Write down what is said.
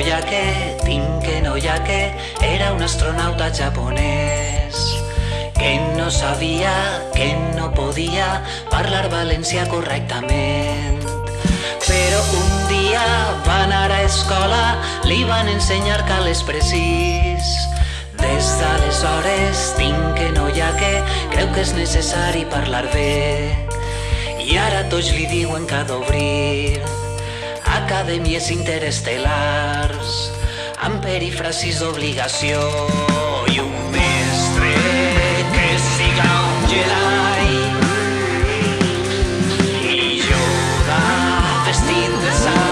Noyake, Tinke Noyake era un astronauta japonès que no sabia, que no podia parlar valencià correctament. Però un dia va anar a escola, li van ensenyar cales precís. Des d'aleshores tinc que no hi ha que creu que és necessari parlar bé. I ara tots li diuen que ha d'obrir academies interestel·lars amb perifrasis d'obligació i un mestre que siga un Jedi. I Yoda vestit de sang